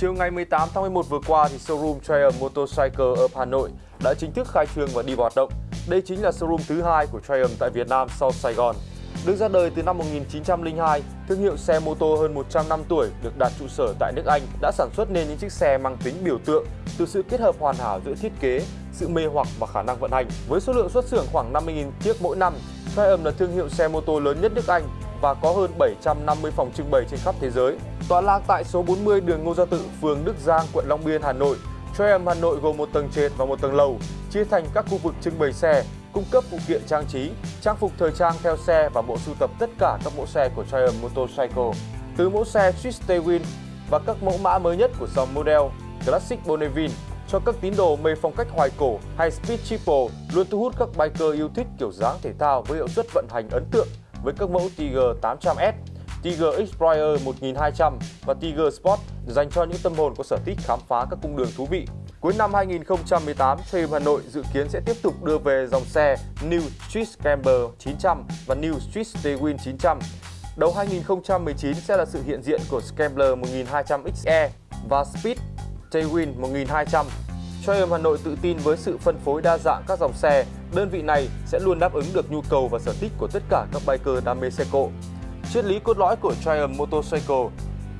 Chiều ngày 18 tháng 11 vừa qua, thì showroom Triumph Motorcycle ở Hà Nội đã chính thức khai trương và đi vào hoạt động. Đây chính là showroom thứ hai của Triumph tại Việt Nam sau Sài Gòn. Được ra đời từ năm 1902, thương hiệu xe mô tô hơn 100 năm tuổi được đặt trụ sở tại nước Anh đã sản xuất nên những chiếc xe mang tính biểu tượng từ sự kết hợp hoàn hảo giữa thiết kế, sự mê hoặc và khả năng vận hành. Với số lượng xuất xưởng khoảng 50.000 chiếc mỗi năm, Triumph là thương hiệu xe mô tô lớn nhất nước Anh và có hơn 750 phòng trưng bày trên khắp thế giới. Tọa lạc tại số 40 đường Ngô Gia Tự, phường Đức Giang, quận Long Biên, Hà Nội. Triumph Hà Nội gồm một tầng trệt và một tầng lầu, chia thành các khu vực trưng bày xe, cung cấp phụ kiện trang trí, trang phục thời trang theo xe và bộ sưu tập tất cả các mẫu xe của Triumph Motorcycle. Từ mẫu xe Swiss Tailwind và các mẫu mã mới nhất của dòng model Classic Bonneville cho các tín đồ mê phong cách hoài cổ hay Speed Triple luôn thu hút các biker yêu thích kiểu dáng thể thao với hiệu suất vận hành ấn tượng với các mẫu Tiger 800S, Tiger Explorer 1200 và Tiger Sport dành cho những tâm hồn có sở thích khám phá các cung đường thú vị. Cuối năm 2018, Triumph Hà Nội dự kiến sẽ tiếp tục đưa về dòng xe New Street Camber 900 và New Street Tailwind 900. Đầu 2019 sẽ là sự hiện diện của Scrambler 1200XE và Speed Tailwind 1200. Triumph Hà Nội tự tin với sự phân phối đa dạng các dòng xe, đơn vị này sẽ luôn đáp ứng được nhu cầu và sở thích của tất cả các biker đam mê xe cộ. Triết lý cốt lõi của Triumph Motorcycle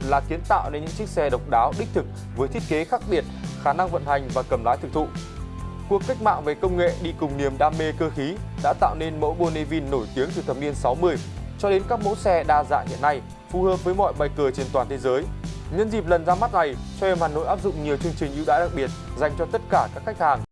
là kiến tạo nên những chiếc xe độc đáo đích thực với thiết kế khác biệt, khả năng vận hành và cầm lái thực thụ. Cuộc cách mạng về công nghệ đi cùng niềm đam mê cơ khí đã tạo nên mẫu Bonneville nổi tiếng từ thập niên 60 cho đến các mẫu xe đa dạng hiện nay, phù hợp với mọi biker trên toàn thế giới. Nhân dịp lần ra mắt này, Triumph Hà Nội áp dụng nhiều chương trình ưu đãi đặc biệt dành cho tất cả các khách hàng